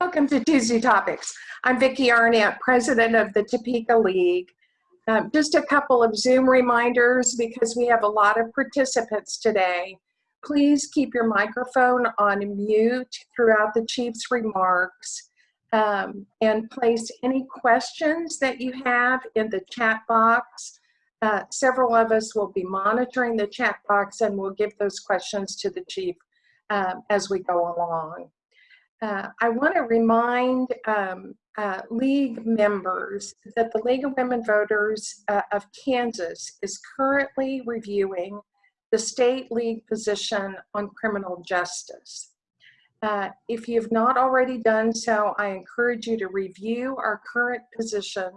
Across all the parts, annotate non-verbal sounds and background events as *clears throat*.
Welcome to Tuesday Topics. I'm Vicki Arnett, president of the Topeka League. Um, just a couple of Zoom reminders because we have a lot of participants today. Please keep your microphone on mute throughout the chief's remarks um, and place any questions that you have in the chat box. Uh, several of us will be monitoring the chat box and we'll give those questions to the chief um, as we go along. Uh, I want to remind um, uh, League members that the League of Women Voters uh, of Kansas is currently reviewing the state league position on criminal justice. Uh, if you've not already done so, I encourage you to review our current position,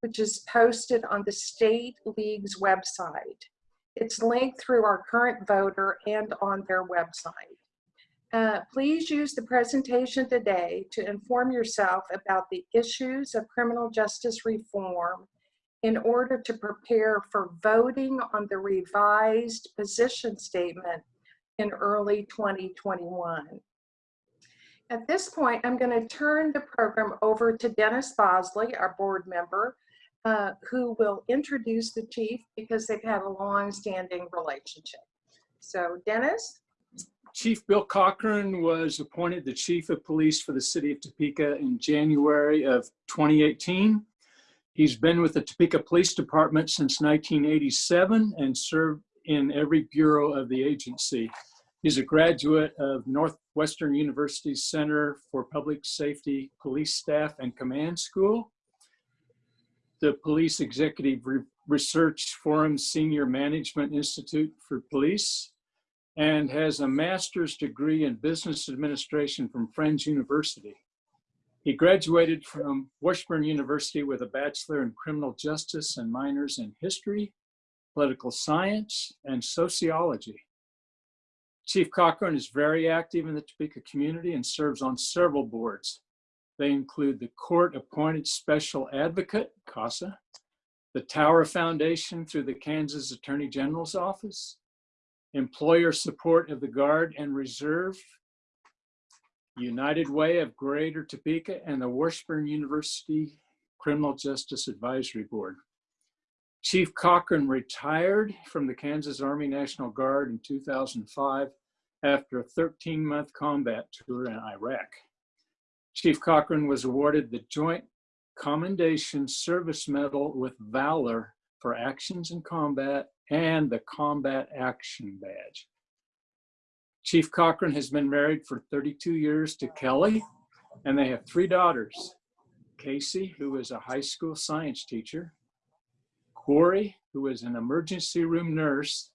which is posted on the state league's website. It's linked through our current voter and on their website. Uh, please use the presentation today to inform yourself about the issues of criminal justice reform in order to prepare for voting on the revised position statement in early 2021. At this point, I'm going to turn the program over to Dennis Bosley, our board member, uh, who will introduce the chief because they've had a long-standing relationship. So Dennis? Chief Bill Cochran was appointed the chief of police for the city of Topeka in January of 2018. He's been with the Topeka Police Department since 1987 and served in every bureau of the agency. He's a graduate of Northwestern University Center for Public Safety Police Staff and Command School, the Police Executive Research Forum Senior Management Institute for Police, and has a master's degree in business administration from Friends University. He graduated from Washburn University with a bachelor in criminal justice and minors in history, political science, and sociology. Chief Cochran is very active in the Topeka community and serves on several boards. They include the Court Appointed Special Advocate, CASA, the Tower Foundation through the Kansas Attorney General's Office, employer support of the Guard and Reserve, United Way of Greater Topeka, and the Washburn University Criminal Justice Advisory Board. Chief Cochran retired from the Kansas Army National Guard in 2005 after a 13-month combat tour in Iraq. Chief Cochran was awarded the Joint Commendation Service Medal with Valor for actions in combat and the Combat Action Badge. Chief Cochran has been married for 32 years to Kelly, and they have three daughters. Casey, who is a high school science teacher, Corey, who is an emergency room nurse,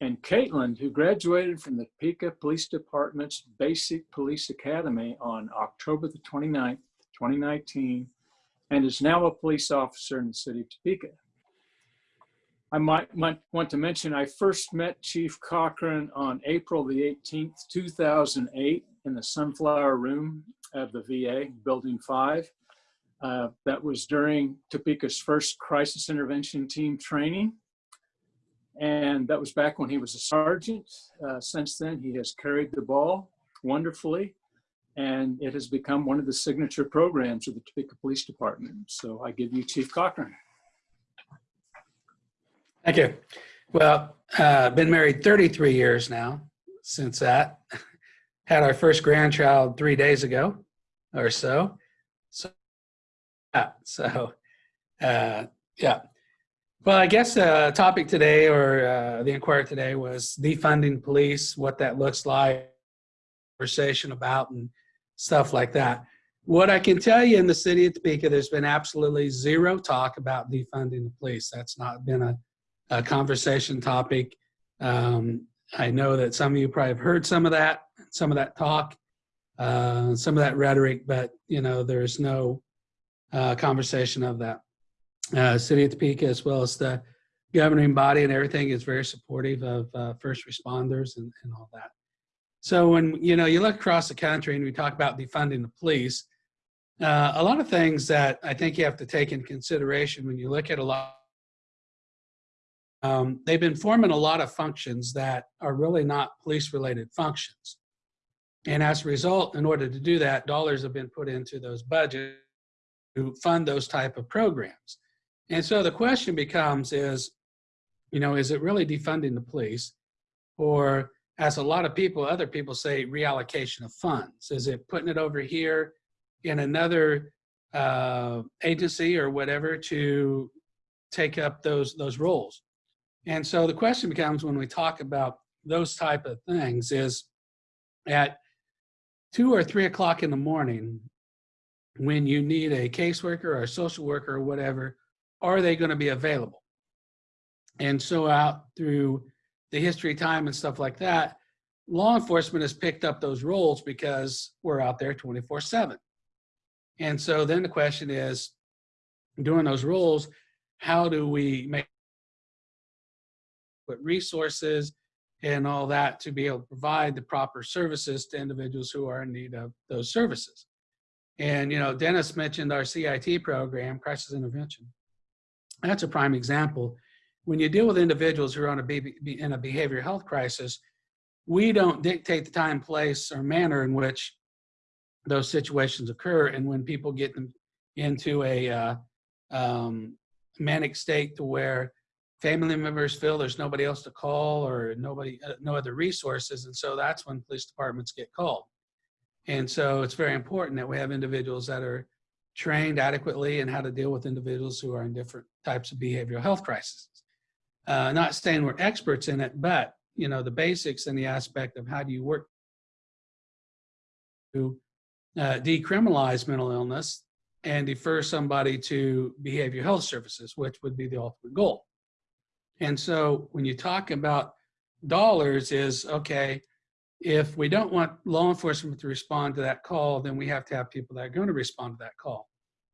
and Caitlin, who graduated from the Topeka Police Department's Basic Police Academy on October the 29th, 2019, and is now a police officer in the city of Topeka. I might, might want to mention I first met Chief Cochran on April the 18th, 2008 in the Sunflower Room of the VA, Building 5. Uh, that was during Topeka's first crisis intervention team training. And that was back when he was a sergeant. Uh, since then, he has carried the ball wonderfully and it has become one of the signature programs of the Topeka Police Department. So I give you Chief Cochran. Thank you. Well, uh, been married 33 years now since that. *laughs* Had our first grandchild three days ago or so. So, yeah, so uh, yeah. Well, I guess the uh, topic today or uh, the inquiry today was defunding police, what that looks like, conversation about and stuff like that. What I can tell you in the city of Topeka, there's been absolutely zero talk about defunding the police. That's not been a a conversation topic. Um, I know that some of you probably have heard some of that, some of that talk, uh, some of that rhetoric, but you know, there's no uh, conversation of that. Uh, City of Topeka, as well as the governing body and everything, is very supportive of uh, first responders and, and all that. So when you know you look across the country and we talk about defunding the police, uh, a lot of things that I think you have to take in consideration when you look at a lot um, they've been forming a lot of functions that are really not police related functions. And as a result, in order to do that, dollars have been put into those budgets to fund those type of programs. And so the question becomes is, you know, is it really defunding the police? Or as a lot of people, other people say, reallocation of funds? Is it putting it over here in another uh, agency or whatever to take up those, those roles? And so the question becomes when we talk about those type of things is at two or three o'clock in the morning, when you need a caseworker or a social worker or whatever, are they going to be available? And so out through the history time and stuff like that, law enforcement has picked up those roles because we're out there 24 seven. And so then the question is, doing those roles, how do we make put resources and all that to be able to provide the proper services to individuals who are in need of those services. And, you know, Dennis mentioned our CIT program, crisis intervention. That's a prime example. When you deal with individuals who are on a in a behavioral health crisis, we don't dictate the time, place, or manner in which those situations occur. And when people get into a uh, um, manic state to where family members feel there's nobody else to call or nobody, uh, no other resources. And so that's when police departments get called. And so it's very important that we have individuals that are trained adequately in how to deal with individuals who are in different types of behavioral health crises. Uh, not saying we're experts in it, but you know the basics and the aspect of how do you work to uh, decriminalize mental illness and defer somebody to behavioral health services, which would be the ultimate goal. And so when you talk about dollars is, okay, if we don't want law enforcement to respond to that call, then we have to have people that are going to respond to that call.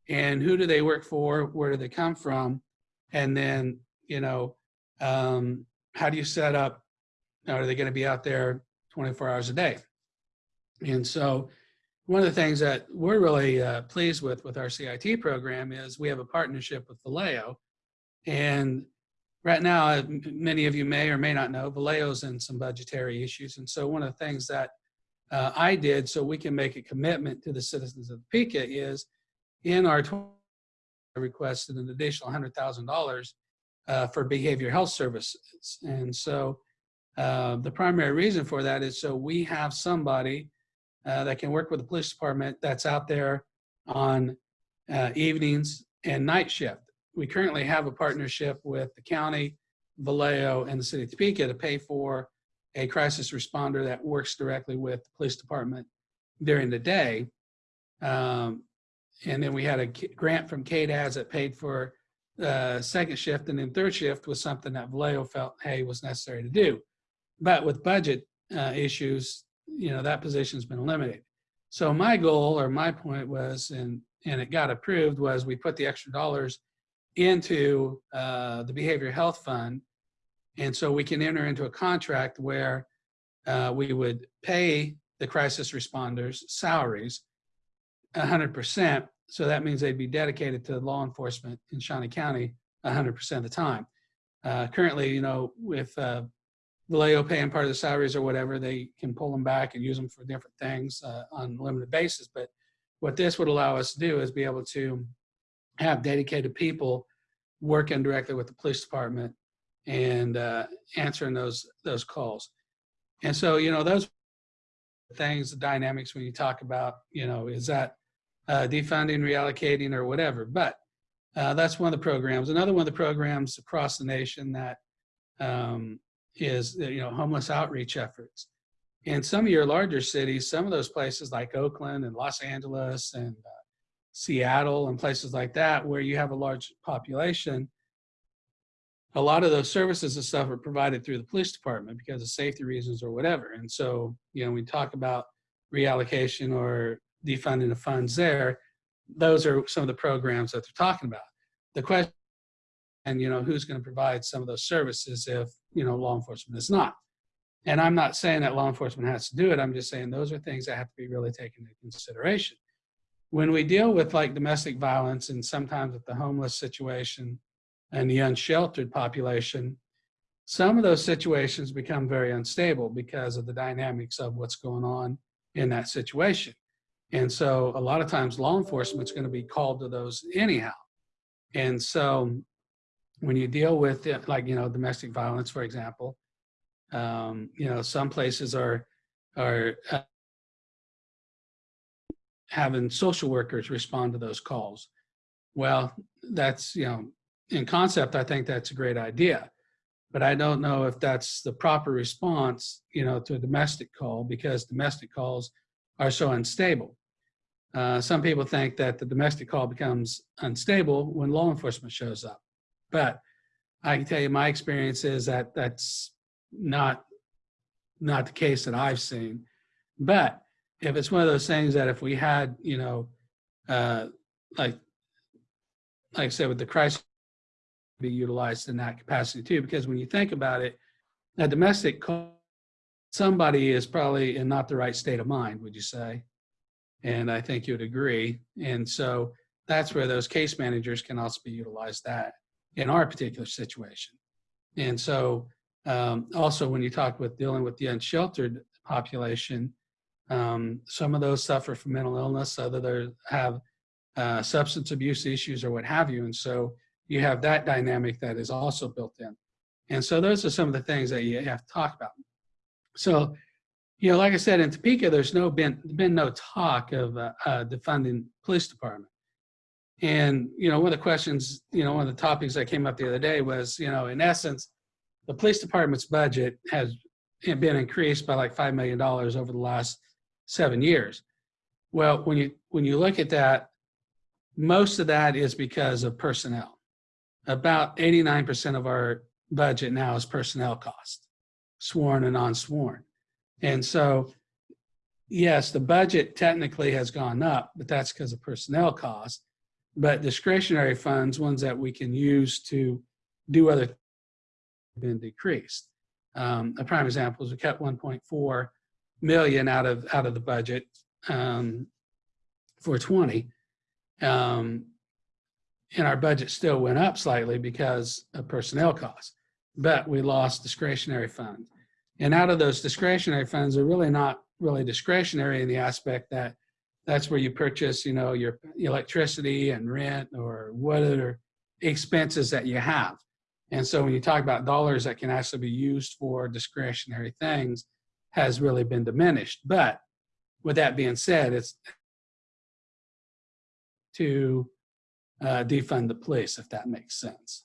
And who do they work for? Where do they come from? And then, you know, um, how do you set up, are they going to be out there 24 hours a day? And so one of the things that we're really uh, pleased with with our CIT program is we have a partnership with Valeo. And right now, uh, many of you may or may not know, Valeo's in some budgetary issues. And so one of the things that uh, I did so we can make a commitment to the citizens of Topeka is in our requested an additional $100,000 uh, for behavior health services. And so uh, the primary reason for that is so we have somebody uh, that can work with the police department that's out there on uh, evenings and night shift we currently have a partnership with the county, Valeo, and the city of Topeka to pay for a crisis responder that works directly with the police department during the day. Um, and then we had a grant from KDADS that paid for uh, second shift, and then third shift was something that Valeo felt, hey, was necessary to do. But with budget uh, issues, you know, that position's been eliminated. So my goal or my point was, and and it got approved, was we put the extra dollars into uh, the behavior health fund. And so we can enter into a contract where uh, we would pay the crisis responders salaries 100%. So that means they'd be dedicated to law enforcement in Shawnee County 100% of the time. Uh, currently, you know, with uh, Valeo paying part of the salaries or whatever, they can pull them back and use them for different things uh, on a limited basis. But what this would allow us to do is be able to have dedicated people working directly with the police department and uh, answering those those calls. And so, you know, those things, the dynamics when you talk about, you know, is that uh, defunding, reallocating, or whatever. But uh, that's one of the programs. Another one of the programs across the nation that um, is, you know, homeless outreach efforts. In some of your larger cities, some of those places like Oakland and Los Angeles and uh, Seattle and places like that where you have a large population, a lot of those services and stuff are provided through the police department because of safety reasons or whatever. And so, you know, we talk about reallocation or defunding the funds there, those are some of the programs that they're talking about. The question, and you know, who's going to provide some of those services if, you know, law enforcement is not. And I'm not saying that law enforcement has to do it. I'm just saying those are things that have to be really taken into consideration when we deal with like domestic violence and sometimes with the homeless situation and the unsheltered population, some of those situations become very unstable because of the dynamics of what's going on in that situation. And so a lot of times law enforcement's going to be called to those anyhow. And so when you deal with it, like, you know, domestic violence, for example, um, you know, some places are, are uh, having social workers respond to those calls. Well, that's, you know, in concept, I think that's a great idea. But I don't know if that's the proper response, you know, to a domestic call because domestic calls are so unstable. Uh, some people think that the domestic call becomes unstable when law enforcement shows up. But I can tell you my experience is that that's not, not the case that I've seen. But if it's one of those things that if we had, you know, uh, like, like I said, with the crisis be utilized in that capacity too, because when you think about it, a domestic somebody is probably in not the right state of mind, would you say? And I think you'd agree. And so that's where those case managers can also be utilized that in our particular situation. And so um, also when you talk with dealing with the unsheltered population, um, some of those suffer from mental illness, others have uh, substance abuse issues or what have you. And so you have that dynamic that is also built in. And so those are some of the things that you have to talk about. So, you know, like I said, in Topeka, there's no been, been no talk of uh, uh, defunding police department. And, you know, one of the questions, you know, one of the topics that came up the other day was, you know, in essence, the police department's budget has been increased by like $5 million over the last seven years. Well, when you, when you look at that, most of that is because of personnel about 89% of our budget now is personnel cost, sworn and unsworn. And so, yes, the budget technically has gone up, but that's because of personnel costs. But discretionary funds, ones that we can use to do other been decreased. Um, a prime example is we cut 1.4 million out of out of the budget um, for 20. Um, and our budget still went up slightly because of personnel costs, but we lost discretionary funds. And out of those discretionary funds are really not really discretionary in the aspect that that's where you purchase, you know, your electricity and rent or what other expenses that you have. And so when you talk about dollars that can actually be used for discretionary things has really been diminished. But with that being said, it's to uh, defund the police, if that makes sense.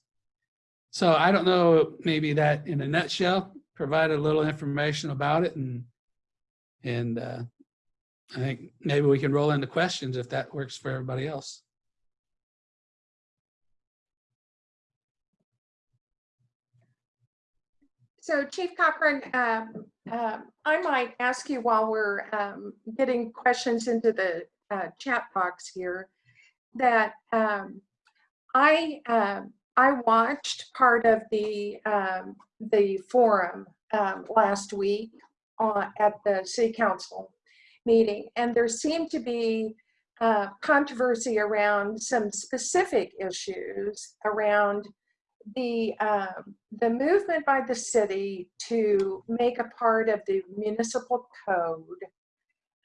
So I don't know, maybe that in a nutshell, provided a little information about it and and uh, I think maybe we can roll into questions if that works for everybody else. So Chief Cochran, um, um, I might ask you while we're um, getting questions into the uh, chat box here, that um, I um, I watched part of the the forum um, last week on, at the city council meeting, and there seemed to be uh, controversy around some specific issues around the um, the movement by the city to make a part of the municipal code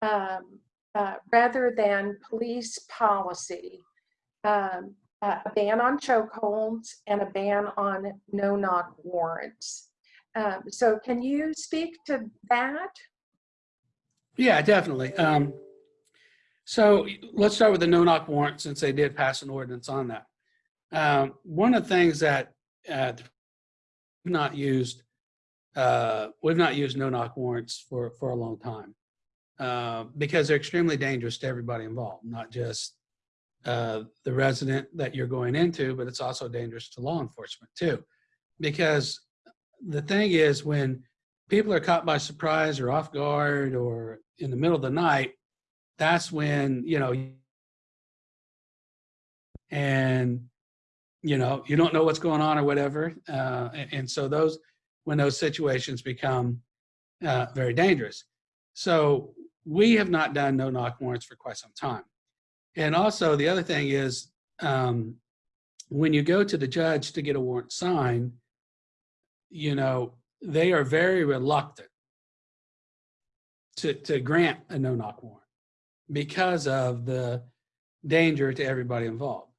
um, uh, rather than police policy, um, a ban on chokeholds and a ban on no-knock warrants. Um, so can you speak to that? Yeah, definitely. Um, so let's start with the no-knock warrant since they did pass an ordinance on that. Um, one of the things that uh, we've not used, uh, we've not used no-knock warrants for, for a long time uh, because they're extremely dangerous to everybody involved, not just uh, the resident that you're going into, but it's also dangerous to law enforcement too. Because the thing is when people are caught by surprise or off guard or in the middle of the night, that's when, you know, and, you know, you don't know what's going on or whatever. Uh, and, and so those, when those situations become uh, very dangerous. So we have not done no knock warrants for quite some time. And also the other thing is um, when you go to the judge to get a warrant signed, you know, they are very reluctant to, to grant a no-knock warrant because of the danger to everybody involved.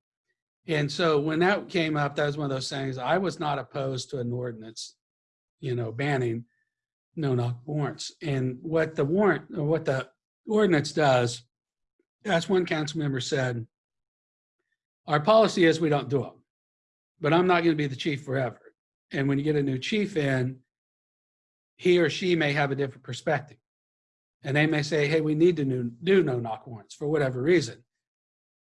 And so when that came up, that was one of those things, I was not opposed to an ordinance, you know, banning no-knock warrants. And what the warrant, or what the ordinance does, as one council member said, our policy is we don't do them, but I'm not going to be the chief forever. And when you get a new chief in, he or she may have a different perspective. And they may say, hey, we need to do no knock warrants for whatever reason.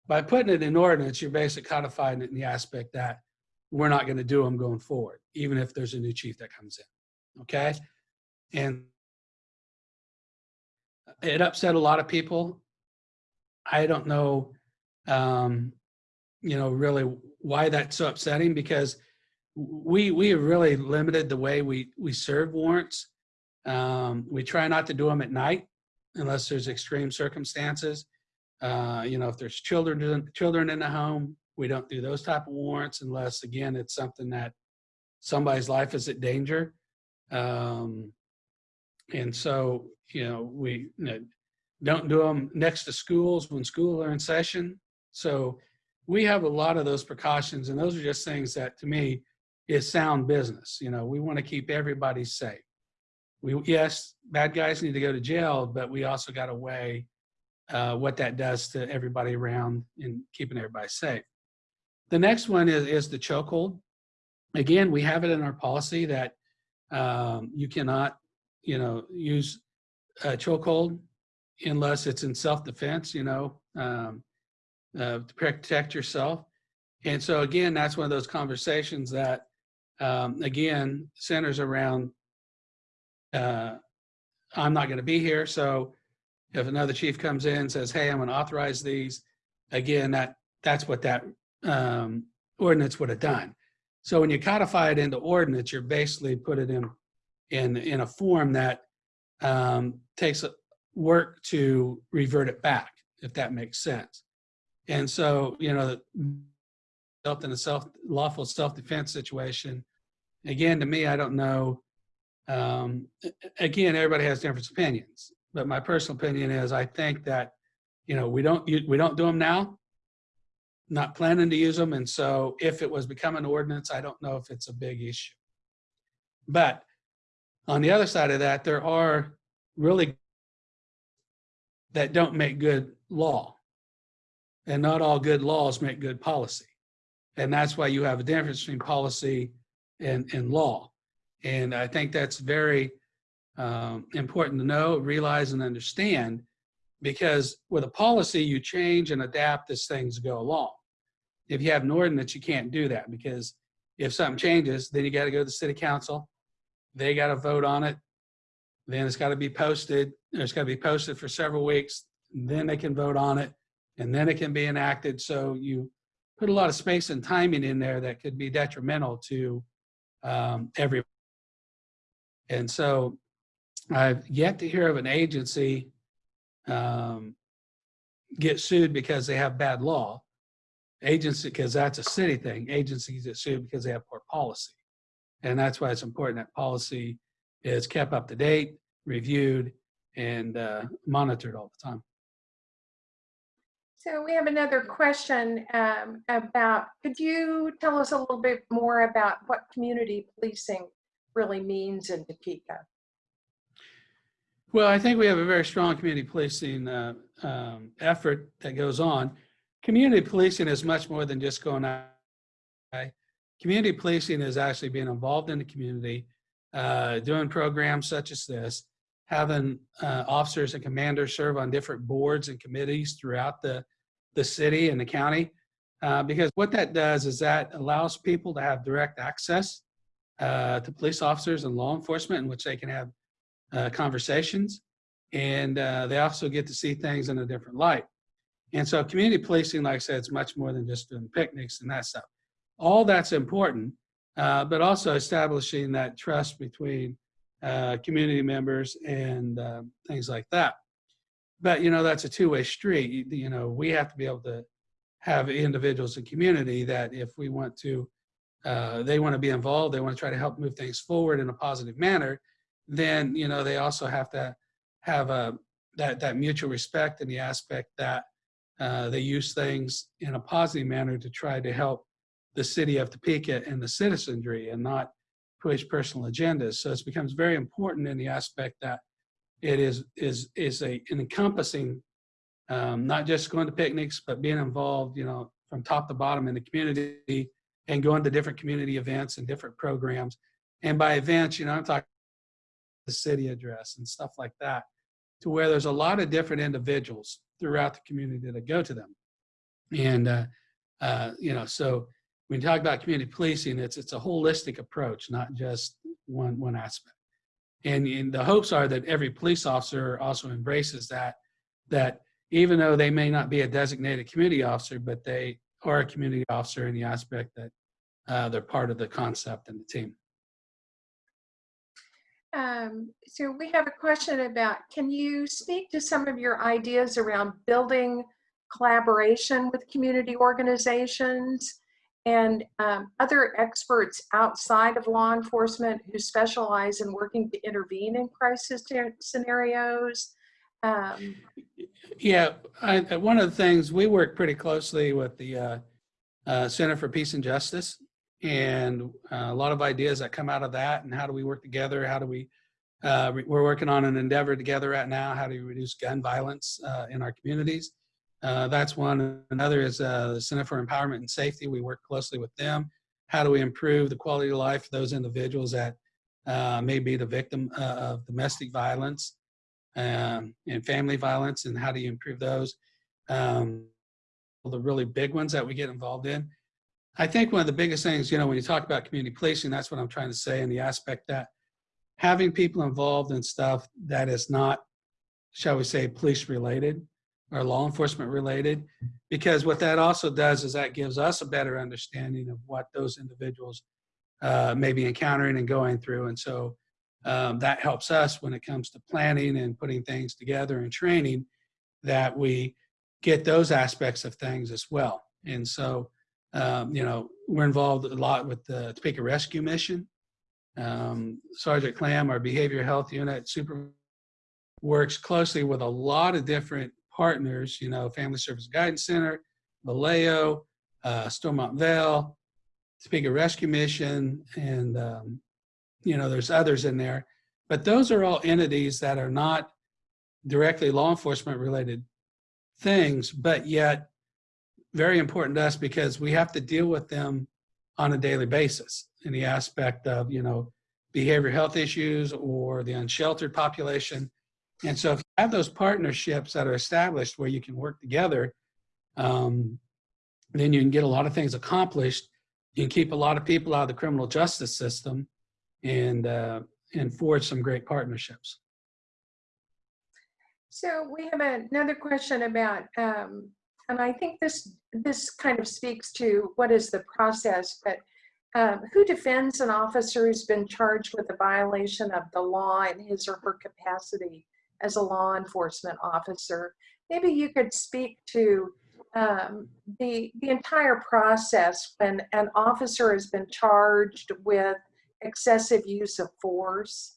By putting it in ordinance, you're basically codifying it in the aspect that we're not going to do them going forward, even if there's a new chief that comes in. Okay? And it upset a lot of people. I don't know, um, you know, really why that's so upsetting because we we have really limited the way we we serve warrants. Um, we try not to do them at night unless there's extreme circumstances. Uh, you know, if there's children children in the home, we don't do those type of warrants unless again it's something that somebody's life is at danger. Um, and so, you know, we you know, don't do them next to schools when school are in session. So we have a lot of those precautions and those are just things that to me is sound business. You know, we want to keep everybody safe. We, yes, bad guys need to go to jail, but we also got to weigh uh, what that does to everybody around and keeping everybody safe. The next one is, is the chokehold. Again, we have it in our policy that um, you cannot, you know, use a chokehold unless it's in self-defense, you know, um, uh, to protect yourself. And so again, that's one of those conversations that, um, again, centers around, uh, I'm not going to be here. So if another chief comes in and says, hey, I'm going to authorize these, again, that that's what that um, ordinance would have done. So when you codify it into ordinance, you're basically put it in in in a form that um, takes work to revert it back, if that makes sense. And so, you know, self in a self lawful self-defense situation, again, to me, I don't know. Um, again, everybody has different opinions, but my personal opinion is I think that, you know, we don't we don't do them now. Not planning to use them, and so if it was become an ordinance, I don't know if it's a big issue. But on the other side of that, there are really that don't make good law. And not all good laws make good policy. And that's why you have a difference between policy and, and law. And I think that's very um, important to know, realize, and understand because with a policy, you change and adapt as things go along. If you have an ordinance, you can't do that because if something changes, then you got to go to the city council. They got to vote on it. Then it's got to be posted. It's got to be posted for several weeks. Then they can vote on it and then it can be enacted. So you put a lot of space and timing in there that could be detrimental to um. And so I've yet to hear of an agency um, get sued because they have bad law. Agency, because that's a city thing. Agencies get sued because they have poor policy. And that's why it's important that policy is kept up to date, reviewed, and uh, monitored all the time. So we have another question um, about, could you tell us a little bit more about what community policing really means in Topeka? Well, I think we have a very strong community policing uh, um, effort that goes on. Community policing is much more than just going out. Community policing is actually being involved in the community, uh, doing programs such as this, having uh, officers and commanders serve on different boards and committees throughout the, the city and the county. Uh, because what that does is that allows people to have direct access uh, to police officers and law enforcement in which they can have uh, conversations. And uh, they also get to see things in a different light. And so community policing, like I said, it's much more than just doing picnics and that stuff. All that's important, uh, but also establishing that trust between uh, community members and uh, things like that. But, you know, that's a two-way street. You, you, know, we have to be able to have individuals in community that if we want to, uh, they want to be involved, they want to try to help move things forward in a positive manner, then, you know, they also have to have a that that mutual respect in the aspect that uh, they use things in a positive manner to try to help the city of Topeka and the citizenry and not push personal agendas. So it becomes very important in the aspect that it is is is a an encompassing, um, not just going to picnics, but being involved, you know, from top to bottom in the community and going to different community events and different programs. And by events, you know, I'm talking the city address and stuff like that, to where there's a lot of different individuals throughout the community that go to them. And, uh, uh, you know, so when you talk about community policing, it's, it's a holistic approach, not just one, one aspect. And, and the hopes are that every police officer also embraces that, that even though they may not be a designated community officer, but they are a community officer in the aspect that uh, they're part of the concept and the team. Um, so we have a question about, can you speak to some of your ideas around building collaboration with community organizations and um, other experts outside of law enforcement who specialize in working to intervene in crisis scenarios? Um, Yeah, I, one of the things, we work pretty closely with the uh, uh, Center for Peace and Justice and uh, a lot of ideas that come out of that and how do we work together? How do we uh, we're working on an endeavor together right now how do we reduce gun violence uh, in our communities. Uh, that's one. Another is uh, the center for empowerment and safety. We work closely with them. How do we improve the quality of life for those individuals that uh, may be the victim of domestic violence um, and family violence and how do you improve those? Um, the really big ones that we get involved in I think one of the biggest things, you know, when you talk about community policing, that's what I'm trying to say in the aspect that having people involved in stuff that is not, shall we say, police related or law enforcement related, because what that also does is that gives us a better understanding of what those individuals uh, may be encountering and going through. And so um, that helps us when it comes to planning and putting things together and training that we get those aspects of things as well. And so um, you know, we're involved a lot with the Topeka Rescue Mission. Um, Sergeant Clam, our behavioral health unit super works closely with a lot of different partners, you know, Family Service Guidance Center, Valeo, uh, Stormont Vail, Topeka Rescue Mission, and, um, you know, there's others in there. But those are all entities that are not directly law enforcement related things, but yet very important to us because we have to deal with them on a daily basis in the aspect of, you know, behavior health issues or the unsheltered population. And so if you have those partnerships that are established where you can work together, um, then you can get a lot of things accomplished. You can keep a lot of people out of the criminal justice system and, uh, and forge some great partnerships. So we have another question about um, and I think this this kind of speaks to what is the process, but um, who defends an officer who's been charged with a violation of the law in his or her capacity as a law enforcement officer? Maybe you could speak to um, the, the entire process when an officer has been charged with excessive use of force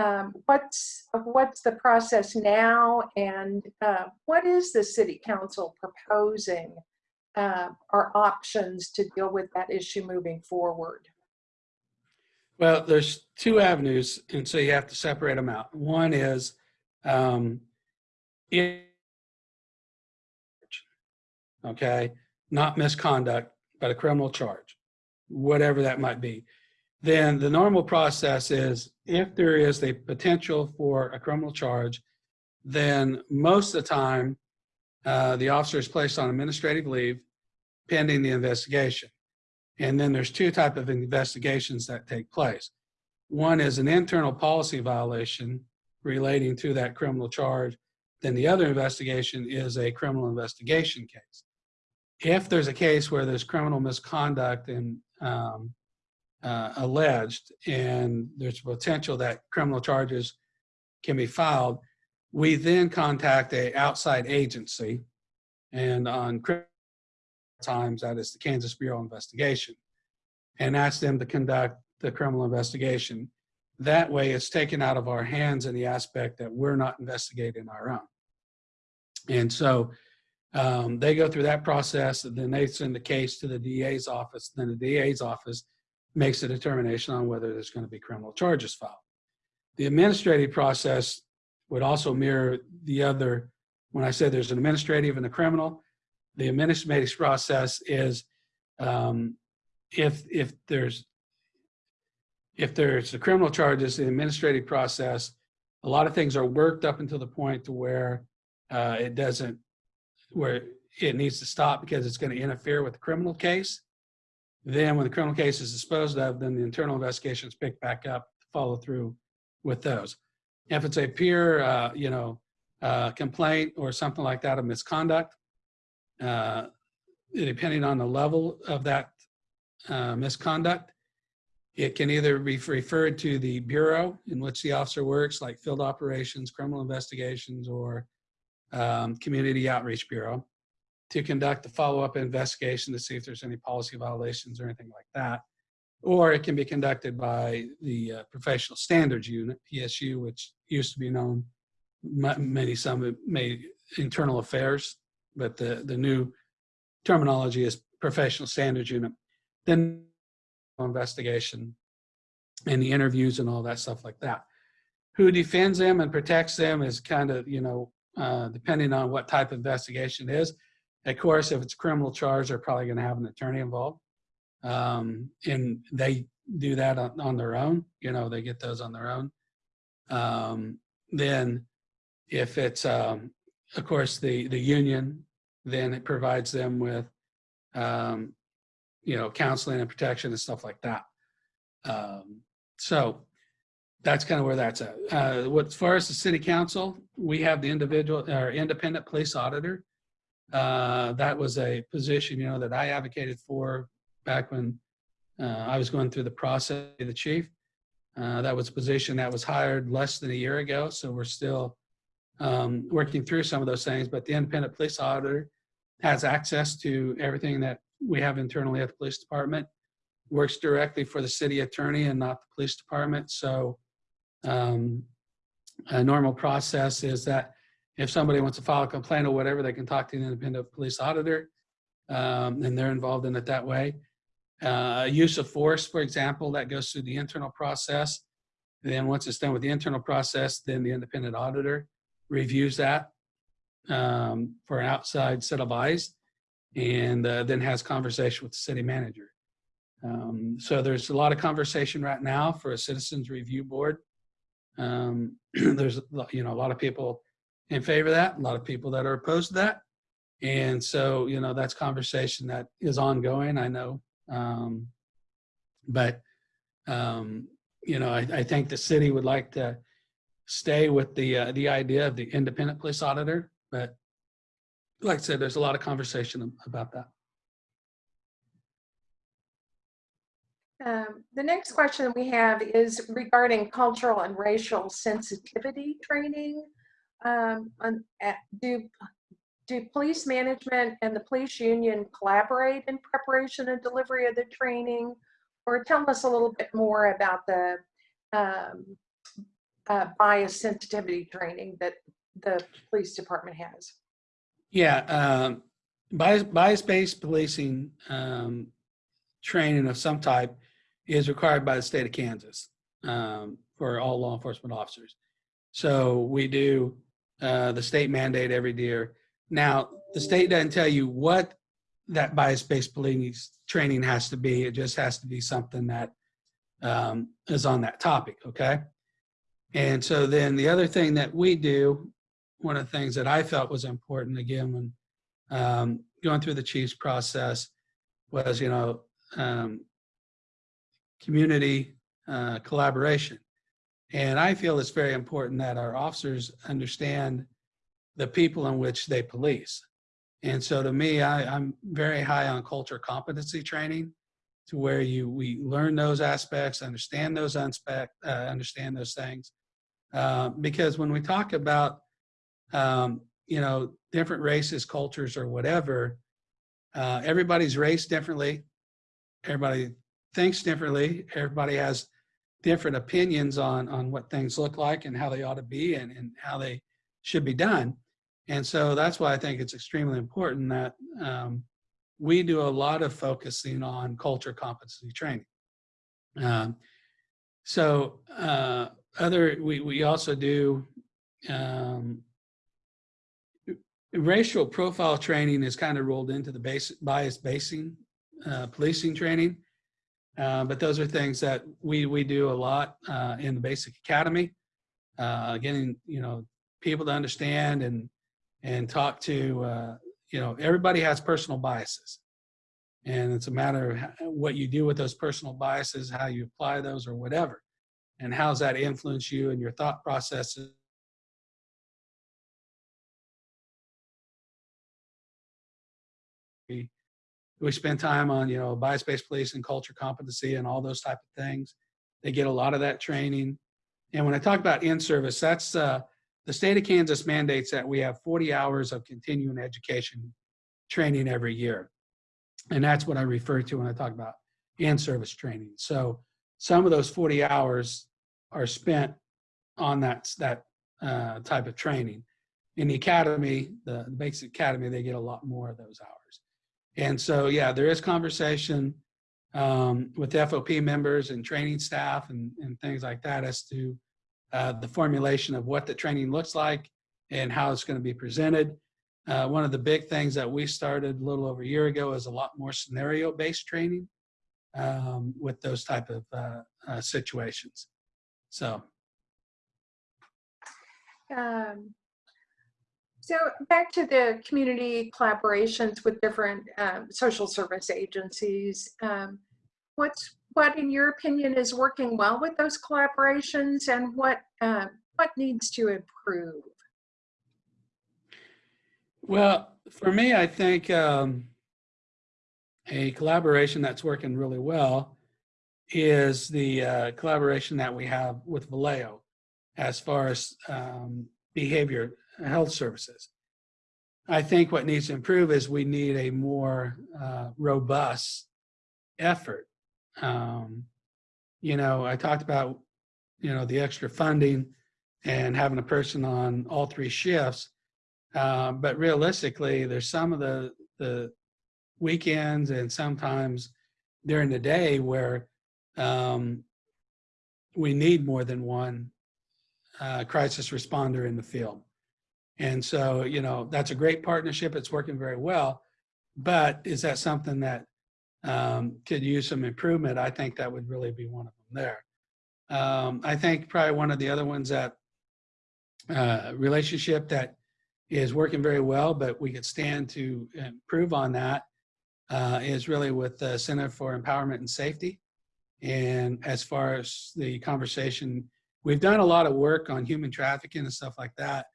um, what's what's the process now and uh, what is the city council proposing uh, are options to deal with that issue moving forward? Well there's two avenues and so you have to separate them out. One is um, okay not misconduct but a criminal charge whatever that might be then the normal process is if there is a potential for a criminal charge, then most of the time uh, the officer is placed on administrative leave pending the investigation. And then there's two type of investigations that take place. One is an internal policy violation relating to that criminal charge. Then the other investigation is a criminal investigation case. If there's a case where there's criminal misconduct and um, uh, alleged and there's potential that criminal charges can be filed, we then contact a outside agency and on times that is the Kansas Bureau of Investigation and ask them to conduct the criminal investigation. that way it's taken out of our hands in the aspect that we're not investigating our own. And so um, they go through that process and then they send the case to the DA's office. Then the DA's office makes a determination on whether there's going to be criminal charges filed. The administrative process would also mirror the other, when I say there's an administrative and a criminal, the administrative process is um, if, if there's, if there's the criminal charges, the administrative process, a lot of things are worked up until the point to where uh, it doesn't, where it needs to stop because it's going to interfere with the criminal case. Then when the criminal case is disposed of, then the internal investigations pick back up, follow through with those. If it's a pure, uh, you know, uh, complaint or something like that of misconduct, uh, depending on the level of that uh, misconduct, it can either be referred to the bureau in which the officer works, like field operations, criminal investigations, or um, community outreach bureau, to conduct the follow-up investigation to see if there's any policy violations or anything like that. Or it can be conducted by the uh, Professional Standards Unit, PSU, which used to be known, ma- many, some made internal affairs, but the, the new terminology is Professional Standards Unit. Then investigation and the interviews and all that stuff like that. Who defends them and protects them is kind of, you know, uh, depending on what type of investigation it is. Of course, if it's a criminal charge, they're probably going to have an attorney involved. Um, and they do that on, on their own. You know, they get those on their own. Um, then if it's, um, of course, the, the union, then it provides them with, um, you know, counseling and protection and stuff like that. Um, so that's kind of where that's at. Uh, what, as far as the city council, we have the individual or independent police auditor. Uh, that was a position, you know, that I advocated for back when uh, I was going through the process of the chief. Uh, that was a position that was hired less than a year ago, so we're still um, working through some of those things. But the independent police auditor has access to everything that we have internally at the police department. Works directly for the city attorney and not the police department. So um, a normal process is that if somebody wants to file a complaint or whatever, they can talk to the independent police auditor, um, and they're involved in it that way. Uh, use of force, for example, that goes through the internal process. Then once it's done with the internal process, then the independent auditor reviews that um, for an outside set of eyes and uh, then has conversation with the city manager. Um, so there's a lot of conversation right now for a citizens review board. Um, *clears throat* there's you know a lot of people in favor of that, a lot of people that are opposed to that, and so you know that's conversation that is ongoing. I know, um, but um, you know I, I think the city would like to stay with the uh, the idea of the independent police auditor, but like I said, there's a lot of conversation about that. Um, the next question we have is regarding cultural and racial sensitivity training. Um, on, do, do police management and the police union collaborate in preparation and delivery of the training? Or tell us a little bit more about the um, uh, bias sensitivity training that the police department has. Yeah, um, bias, bias-based policing um, training of some type is required by the state of Kansas um, for all law enforcement officers. So we do uh, the state mandate every year. Now, the state doesn't tell you what that bias-based policing training has to be. It just has to be something that um, is on that topic, okay? And so then the other thing that we do, one of the things that I felt was important, again, when um, going through the chief's process was, you know, um, community uh, collaboration. And I feel it's very important that our officers understand the people in which they police. And so to me, I, I'm very high on culture competency training to where you we learn those aspects, understand those aspect, uh, understand those things. Uh, because when we talk about um, you know different races, cultures, or whatever, uh, everybody's raised differently. Everybody thinks differently. Everybody has different opinions on, on what things look like and how they ought to be and, and how they should be done. And so that's why I think it's extremely important that um, we do a lot of focusing on culture competency training. Um, so uh, other, we, we also do um, racial profile training is kind of rolled into the basic bias basing uh, policing training. Uh, but those are things that we, we do a lot uh, in the basic academy, uh, getting, you know, people to understand and, and talk to, uh, you know, everybody has personal biases. And it's a matter of what you do with those personal biases, how you apply those or whatever. And how's that influence you and your thought processes we spend time on you know bias-based policing culture competency and all those type of things. They get a lot of that training. And when i talk about in-service that's uh, the state of kansas mandates that we have 40 hours of continuing education training every year. And that's what i refer to when i talk about in-service training. So some of those 40 hours are spent on that that uh, type of training. In the academy the, the basic academy they get a lot more of those hours and so, yeah, there is conversation um, with FOP members and training staff and, and things like that as to uh, the formulation of what the training looks like and how it's going to be presented. Uh, one of the big things that we started a little over a year ago is a lot more scenario-based training um, with those type of uh, uh, situations. So, Um, So back to the community collaborations with different um, social service agencies. um, What's, what in your opinion is working well with those collaborations and what, um, what needs to improve? well, for me, I think um, a collaboration that's working really well is the uh, collaboration that we have with Valeo as far as um, behavior health services. I think what needs to improve is we need a more uh, robust effort. Um, you know, I talked about, you know, the extra funding and having a person on all three shifts. Uh, but realistically, there's some of the, the weekends and sometimes during the day where um, we need more than one uh, crisis responder in the field. And so, you know, that's a great partnership. It's working very well. But is that something that um, could use some improvement? I think that would really be one of them there. Um, I think probably one of the other ones that uh, relationship that is working very well, but we could stand to improve on that uh, is really with the Center for Empowerment and Safety. And as far as the conversation, we've done a lot of work on human trafficking and stuff like that.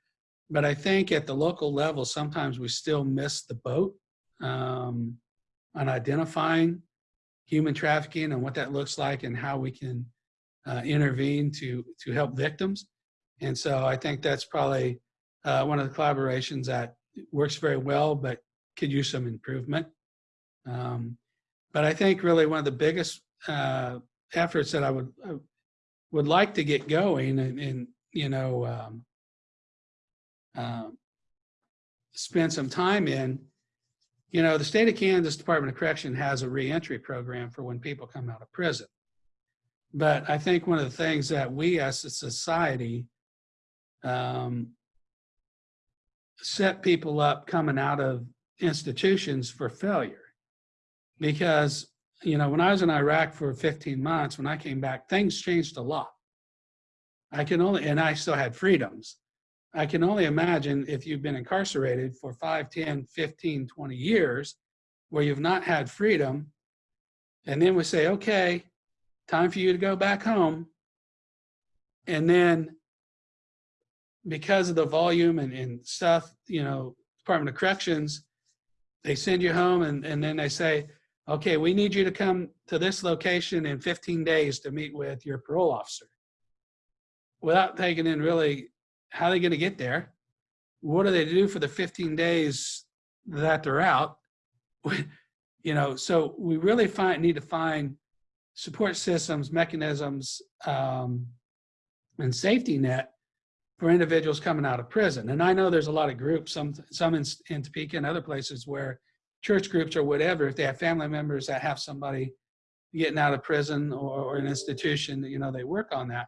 But I think at the local level, sometimes we still miss the boat um, on identifying human trafficking and what that looks like and how we can uh, intervene to to help victims. And so I think that's probably uh, one of the collaborations that works very well, but could use some improvement. Um, but I think really one of the biggest uh, efforts that I would I would like to get going, and, and you know, um, um, spend some time in, you know, the state of Kansas Department of Correction has a reentry program for when people come out of prison. But I think one of the things that we as a society um, set people up coming out of institutions for failure. Because, you know, when I was in Iraq for 15 months, when I came back, things changed a lot. I can only, and I still had freedoms. I can only imagine if you've been incarcerated for 5, 10, 15, 20 years, where you've not had freedom, and then we say, okay, time for you to go back home. And then because of the volume and, and stuff, you know, Department of Corrections, they send you home and, and then they say, okay, we need you to come to this location in 15 days to meet with your parole officer. Without taking in really how are they going to get there? What do they do for the 15 days that they're out? *laughs* you know, so we really find need to find support systems, mechanisms, um, and safety net for individuals coming out of prison. And I know there's a lot of groups, some some in, in Topeka and other places where church groups or whatever, if they have family members that have somebody getting out of prison or, or an institution, you know, they work on that,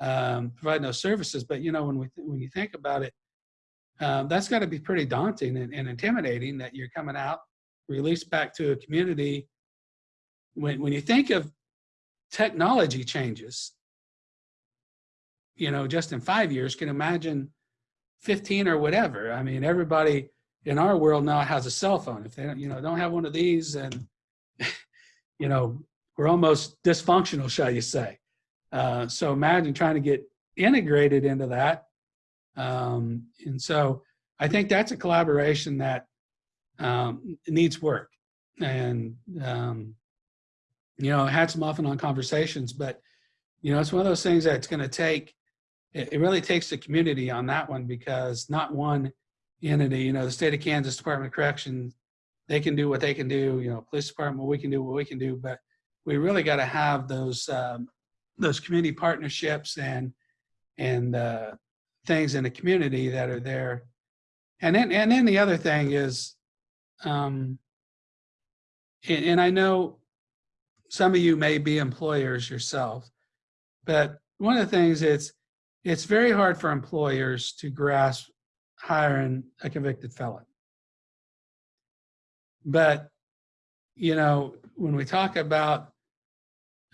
um, provide those services. But you know, when we when you think about it, um, that's got to be pretty daunting and, and intimidating that you're coming out, released back to a community. When when you think of technology changes, you know, just in five years, can imagine 15 or whatever. I mean, everybody in our world now has a cell phone. If they don't, you know, don't have one of these, and *laughs* you know, we're almost dysfunctional, shall you say? Uh, so imagine trying to get integrated into that. Um, and so I think that's a collaboration that um, needs work. And um, you know, hats them off and on conversations, but you know, it's one of those things that's going to take. It, it really takes the community on that one because not one entity, you know, the state of Kansas Department of Corrections, they can do what they can do. You know, police department, we can do what we can do, but we really got to have those um, those community partnerships and and uh, things in the community that are there. And then and then the other thing is, um, and, and I know some of you may be employers yourself, but one of the things it's it's very hard for employers to grasp hiring a convicted felon. But you know, when we talk about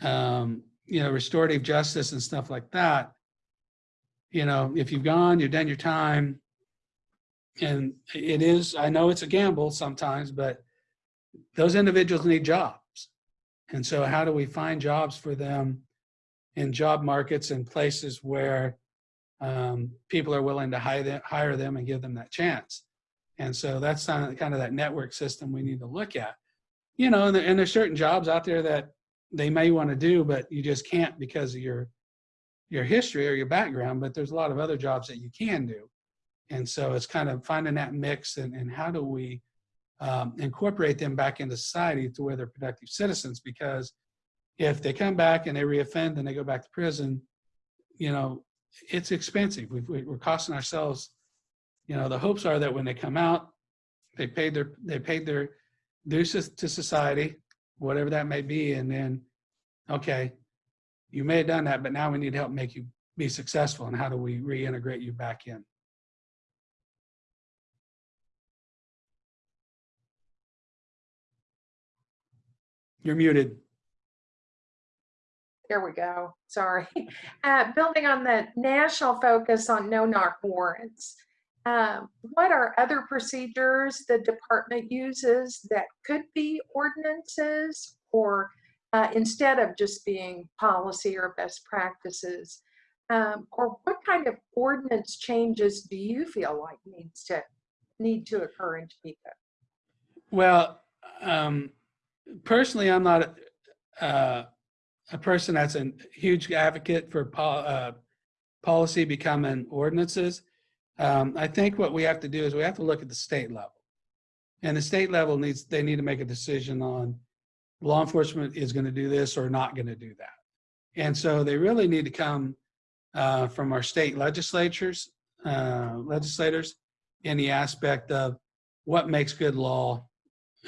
um, you know restorative justice and stuff like that, you know, if you've gone, you've done your time, and it is, I know it's a gamble sometimes, but those individuals need jobs. And so how do we find jobs for them in job markets and places where um, people are willing to hire them, hire them and give them that chance? And so that's kind of, that network system we need to look at. You know, and, there, and there's certain jobs out there that they may want to do, but you just can't because of your your history or your background. But there's a lot of other jobs that you can do. And so it's kind of finding that mix and, and how do we um, incorporate them back into society to where they're productive citizens because if they come back and they reoffend and they go back to prison, you know, it's expensive. We've, we're costing ourselves, you know, the hopes are that when they come out, they paid their, they paid their dues to society, whatever that may be. And then, okay, you may have done that, but now we need to help make you be successful. And how do we reintegrate you back in? You're muted. There we go. Sorry. *laughs* Uh, building on the national focus on no-knock warrants, um, what are other procedures the department uses that could be ordinances or uh, instead of just being policy or best practices? Um, or what kind of ordinance changes do you feel like needs to need to occur in Topeka? Well, um, personally, I'm not uh, a person that's a huge advocate for pol uh, policy becoming ordinances. Um, I think what we have to do is we have to look at the state level. And the state level needs, they need to make a decision on law enforcement is going to do this or not going to do that. And so they really need to come uh, from our state legislatures, uh, legislators in the aspect of what makes good law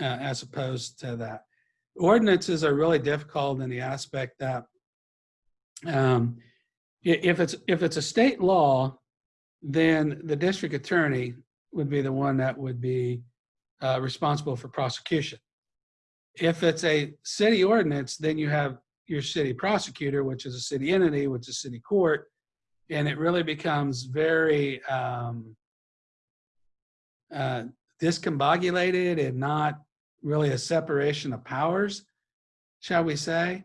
uh, as opposed to that ordinances are really difficult in the aspect that um, if it's if it's a state law, then the district attorney would be the one that would be uh, responsible for prosecution. If it's a city ordinance, then you have your city prosecutor, which is a city entity, which is city court, and it really becomes very um, uh, discombobulated and not really a separation of powers, shall we say.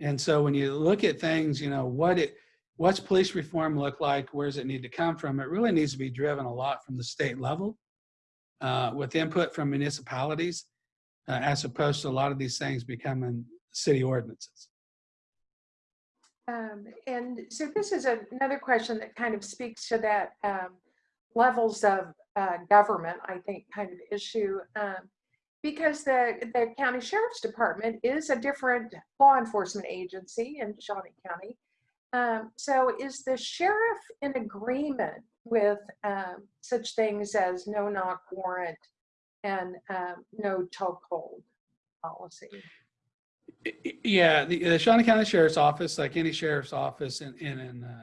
And so when you look at things, you know, what it, what's police reform look like? Where does it need to come from? It really needs to be driven a lot from the state level uh, with input from municipalities, uh, as opposed to a lot of these things becoming city ordinances. Um, and so this is a, another question that kind of speaks to that um, levels of uh, government, I think, kind of issue. Um, because the, the county sheriff's department is a different law enforcement agency in Shawnee County. Um, so is the sheriff in agreement with um, such things as no knock warrant and um, no chokehold policy? Yeah, the, the Shawnee County Sheriff's Office, like any sheriff's office in, in, in, uh,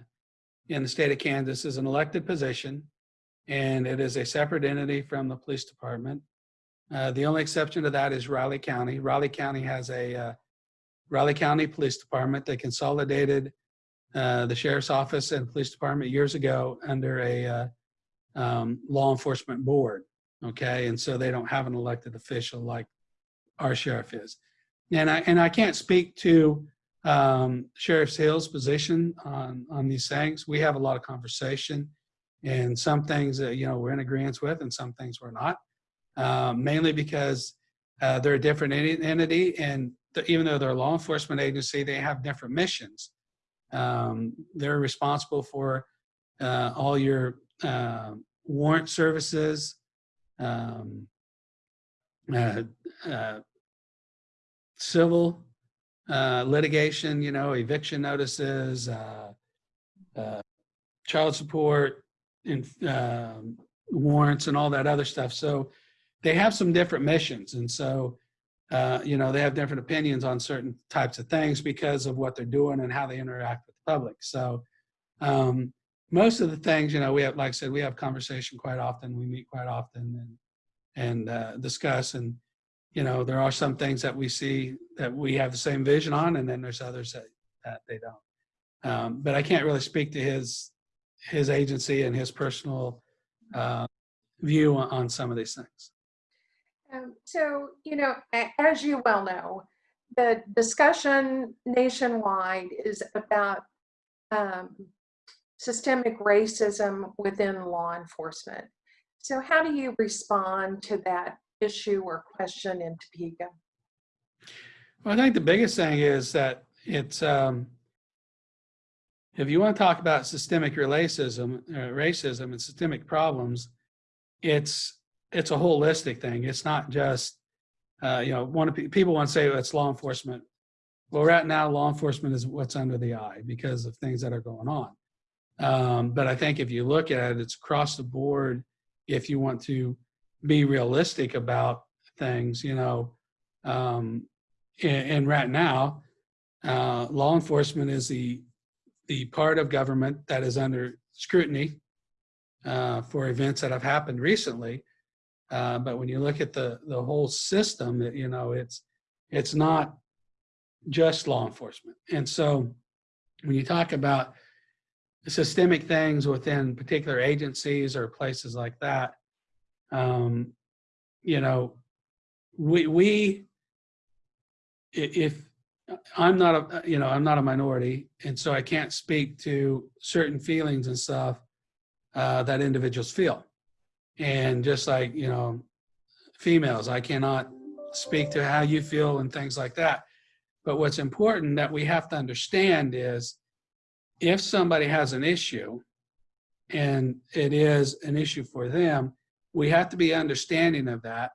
in the state of Kansas, is an elected position. And it is a separate entity from the police department. Uh, the only exception to that is Riley County. Riley County has a, uh, Riley County Police Department. They consolidated, uh, the sheriff's office and police department years ago under a, uh, um, law enforcement board. Okay, and so they don't have an elected official like our sheriff is. And I, and I can't speak to um, Sheriff Hill's position on, on these things. We have a lot of conversation and some things that, you know, we're in agreement with and some things we're not. Um, mainly because uh, they're a different entity and even though they're a law enforcement agency, they have different missions. Um, they're responsible for uh, all your uh, warrant services, um, uh, uh, civil uh, litigation, you know, eviction notices, uh, child support, and um, warrants, and all that other stuff. So they have some different missions, and so uh, you know they have different opinions on certain types of things because of what they're doing and how they interact with the public. So um, most of the things, you know, we have, like I said, we have conversation quite often. We meet quite often and and uh, discuss and you know, there are some things that we see that we have the same vision on, and then there's others that, that they don't. Um, but I can't really speak to his his agency and his personal uh, view on, on some of these things. Um, so, you know, as you well know, the discussion nationwide is about um, systemic racism within law enforcement. So, how do you respond to that issue or question in Topeka? Well, I think the biggest thing is that it's um, if you want to talk about systemic racism, uh, racism and systemic problems, it's it's a holistic thing. It's not just uh, you know one of people want to say oh, it's law enforcement. Well, right now, law enforcement is what's under the eye because of things that are going on. Um, but I think if you look at it, it's across the board. If you want to be realistic about things, you know, um, and, and right now, uh, law enforcement is the the part of government that is under scrutiny uh, for events that have happened recently. Uh, but when you look at the the whole system, you know, it's it's not just law enforcement. And so, when you talk about systemic things within particular agencies or places like that, um, you know, we we if I'm not a you know I'm not a minority, and so I can't speak to certain feelings and stuff uh, that individuals feel, and just like you know, females, I cannot speak to how you feel and things like that. But what's important that we have to understand is if somebody has an issue and it is an issue for them, we have to be understanding of that.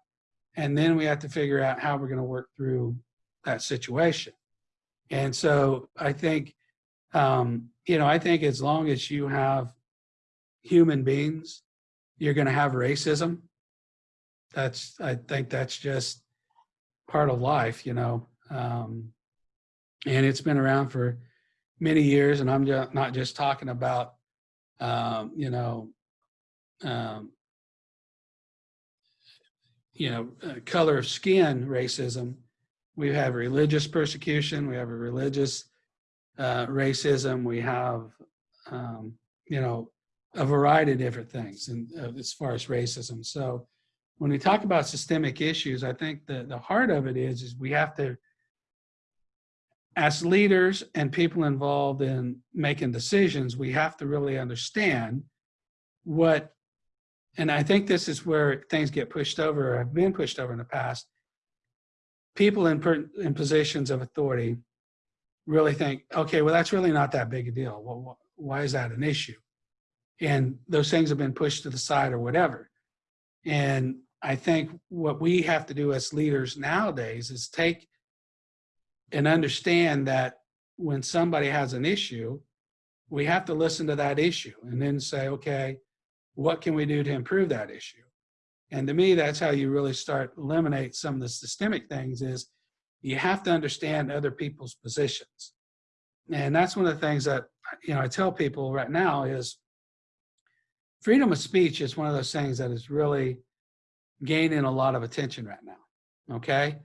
And then we have to figure out how we're going to work through that situation. And so I think, um, you know, I think as long as you have human beings, you're going to have racism. That's, I think that's just part of life, you know. Um, and it's been around for many years. And I'm just, not just talking about, um, you know, um, you know, uh, color of skin racism. We have religious persecution. We have a religious uh, racism. We have, um, you know, a variety of different things and uh, as far as racism. So when we talk about systemic issues, I think the, the heart of it is, is we have to, as leaders and people involved in making decisions, we have to really understand what and I think this is where things get pushed over or have been pushed over in the past. People in, in positions of authority really think, okay, well, that's really not that big a deal. Well, wh- why is that an issue? And those things have been pushed to the side or whatever. And I think what we have to do as leaders nowadays is take and understand that when somebody has an issue, we have to listen to that issue and then say, okay, what can we do to improve that issue? And to me, that's how you really start eliminate some of the systemic things is you have to understand other people's positions. And that's one of the things that, you know, I tell people right now is freedom of speech is one of those things that is really gaining a lot of attention right now. Okay.